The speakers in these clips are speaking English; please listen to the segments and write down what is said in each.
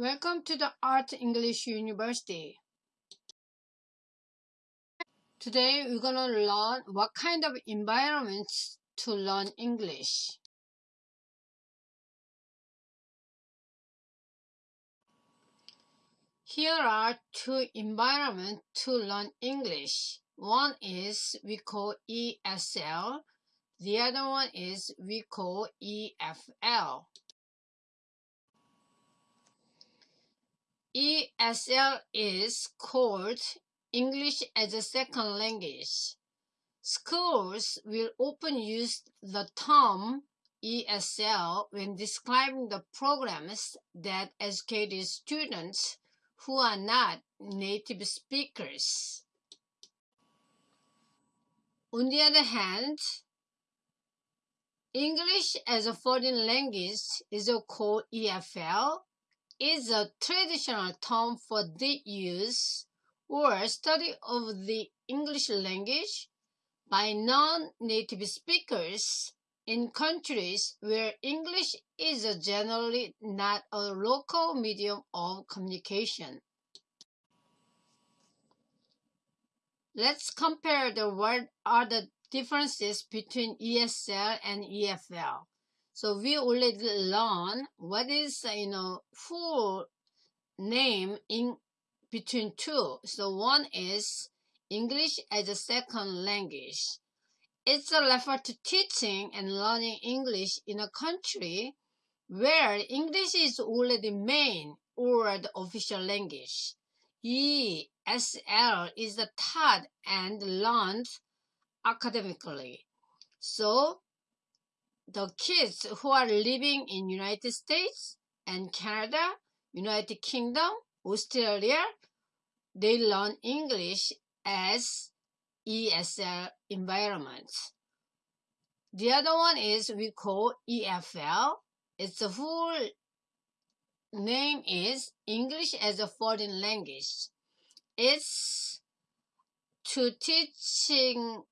Welcome to the Art English University. Today we're gonna learn what kind of environments to learn English. Here are two environments to learn English. One is we call ESL, the other one is we call EFL. ESL is called English as a second language. Schools will often use the term ESL when describing the programs that educate students who are not native speakers. On the other hand, English as a foreign language is called EFL is a traditional term for the use or study of the English language by non-native speakers in countries where English is generally not a local medium of communication. Let's compare the what are the differences between ESL and EFL. So we already learned what is you know full name in between two. So one is English as a second language. It's a refer to teaching and learning English in a country where English is already the main or the official language. ESL is the taught and learned academically. So the kids who are living in United States and Canada, United Kingdom, Australia, they learn English as ESL environment. The other one is we call EFL. Its full name is English as a foreign language. It's to teaching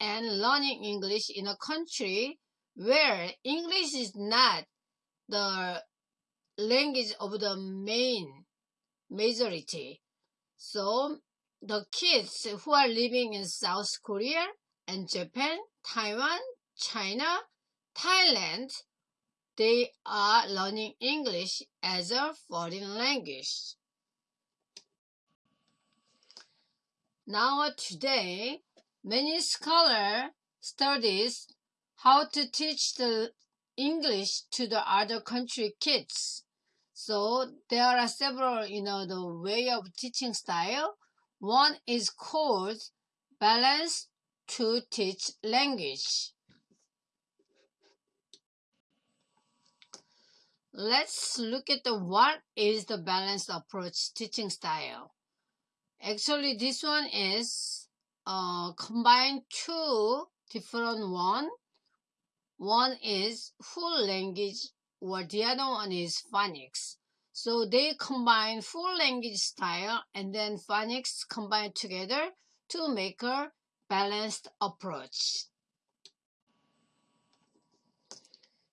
and learning English in a country where English is not the language of the main majority. So the kids who are living in South Korea and Japan, Taiwan, China, Thailand, they are learning English as a foreign language. Now today, many scholars studies how to teach the English to the other country kids. So there are several, you know, the way of teaching style. One is called balance to teach language. Let's look at the what is the balanced approach teaching style. Actually, this one is uh, combine two different one one is full language or the other one is phonics. So they combine full language style and then phonics combined together to make a balanced approach.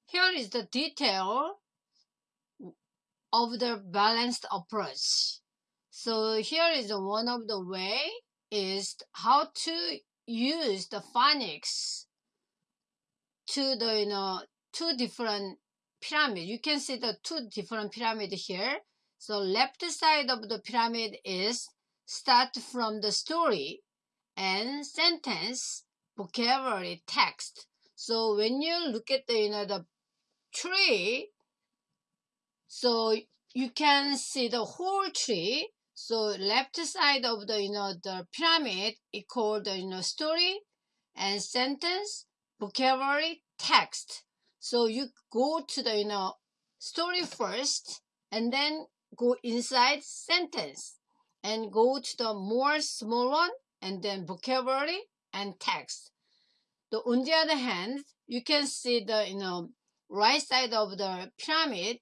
Here is the detail of the balanced approach. So here is one of the way is how to use the phonics to the you know two different pyramid. You can see the two different pyramid here. So left side of the pyramid is start from the story and sentence, vocabulary, text. So when you look at the you know the tree, so you can see the whole tree. So left side of the you know the pyramid is called the you know story and sentence vocabulary text. So you go to the you know story first and then go inside sentence and go to the more small one and then vocabulary and text. The, on the other hand, you can see the you know right side of the pyramid.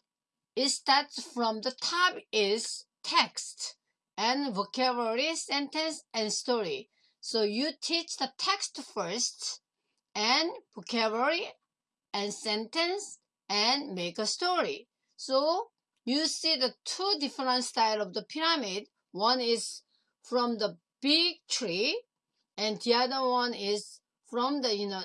It starts from the top is text and vocabulary, sentence, and story. So you teach the text first and vocabulary and sentence and make a story. So you see the two different style of the pyramid. One is from the big tree and the other one is from the you know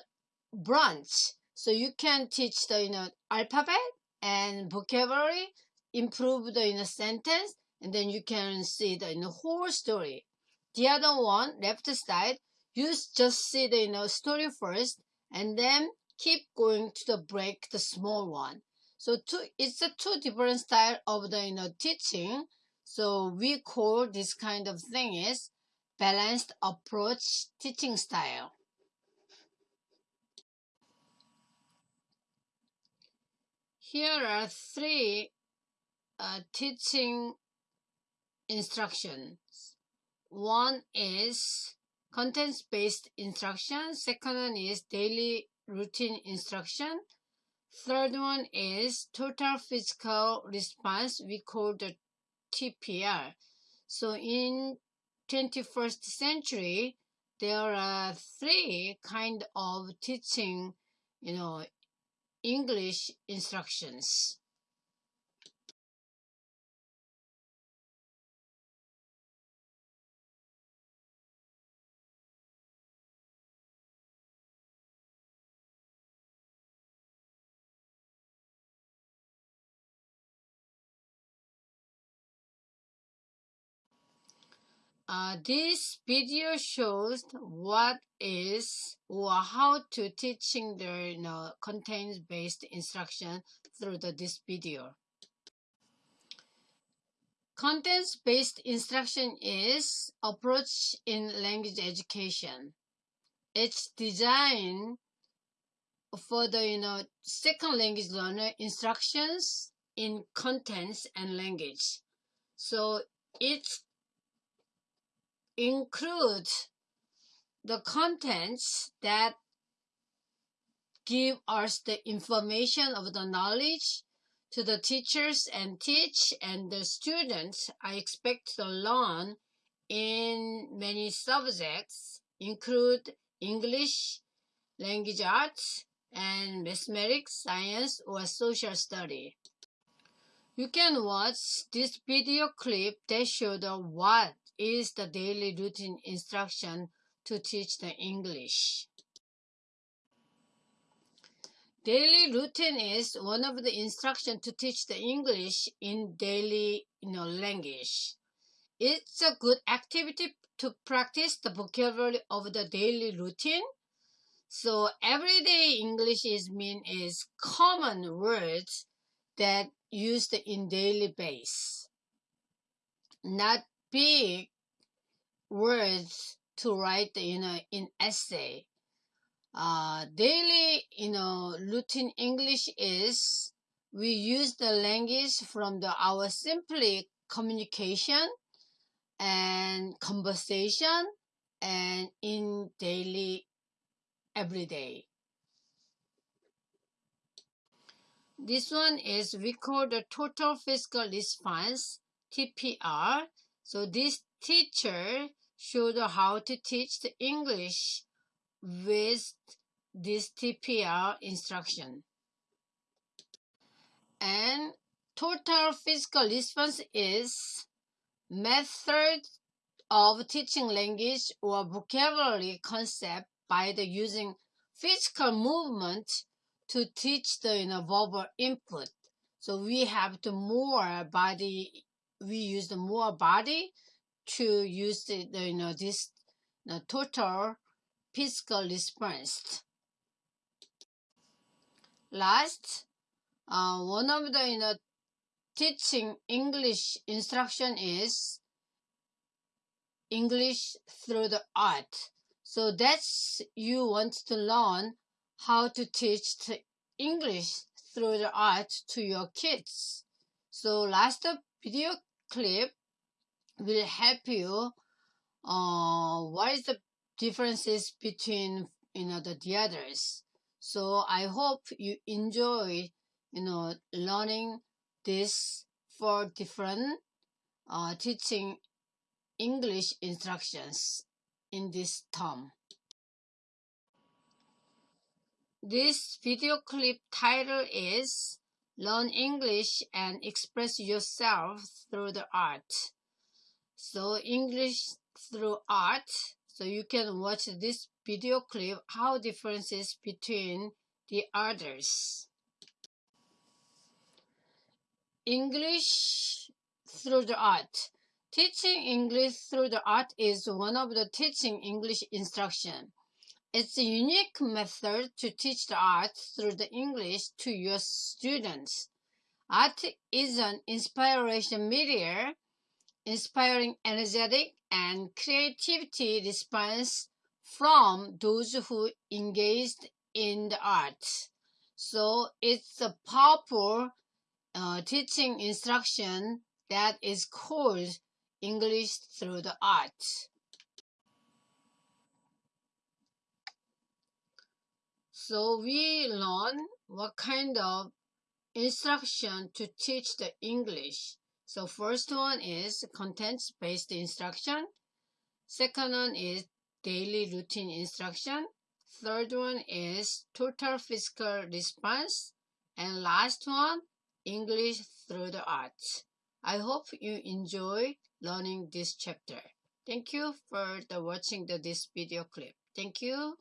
branch. So you can teach the you know alphabet and vocabulary, improve the you know sentence, and then you can see the you know, whole story. The other one, left side, you just see the you know story first, and then keep going to the break the small one. So two, it's a two different style of the you know teaching. So we call this kind of thing is balanced approach teaching style. Here are three uh, teaching instructions. One is contents-based instruction. Second one is daily routine instruction. Third one is total physical response. We call the TPR. So in 21st century, there are three kind of teaching, you know, English instructions. Uh, this video shows what is or how to teaching the you know, content based instruction through the, this video. Contents based instruction is approach in language education. It's designed for the you know second language learner instructions in contents and language. So it's include the contents that give us the information of the knowledge to the teachers and teach and the students I expect to learn in many subjects include English, language arts, and mathematics, science, or social study. You can watch this video clip that shows what is the daily routine instruction to teach the English. Daily routine is one of the instruction to teach the English in daily you know, language. It's a good activity to practice the vocabulary of the daily routine. So everyday English is mean is common words that used in daily base. Not big words to write, you know, in essay. Uh, daily, you know, routine English is we use the language from the our simply communication and conversation and in daily everyday. This one is we call the total physical response TPR so this teacher showed how to teach the English with this TPR instruction. And total physical response is method of teaching language or vocabulary concept by the using physical movement to teach the you know, verbal input. So we have to more body we use the more body to use the, the you know this the total physical response. Last, uh, one of the you know teaching English instruction is English through the art. So that's you want to learn how to teach English through the art to your kids. So last video clip will help you uh, what is the differences between you know the, the others so i hope you enjoy you know learning this for different uh, teaching english instructions in this term this video clip title is learn English and express yourself through the art. So English through art. So you can watch this video clip how differences between the others. English through the art. Teaching English through the art is one of the teaching English instruction. It's a unique method to teach the art through the English to your students. Art is an inspiration media, inspiring energetic and creativity response from those who engaged in the art. So it's a powerful uh, teaching instruction that is called English through the art. So we learn what kind of instruction to teach the English. So first one is content-based instruction. Second one is daily routine instruction. Third one is total physical response. And last one, English through the arts. I hope you enjoy learning this chapter. Thank you for the watching the, this video clip. Thank you.